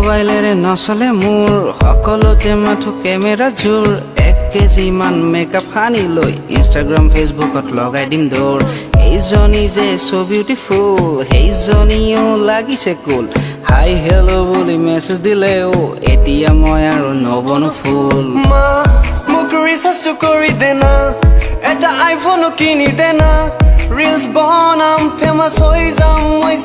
মোবাইলেৰে নচলে মোৰ। সকলোতে মাথো কেমেৰা জোৰ। এক কেজি মান মেকআপ সানি লৈ ইনষ্টাগ্ৰাম ফেচবুকত লগাই দিম দৌৰ। এইজনী যে চ' বিউটিফুল সেইজনীও লাগিছে কুল হাই হেল্ল' বুলি মেছেজ দিলেও এতিয়া মই আৰু নবনো ফুল। মোক ৰিচাৰ্জটো কৰি দেনা। এটা আইফোনো কিনি দেনা। ৰিলছ বনাম ফেমাছ হৈ যাম মই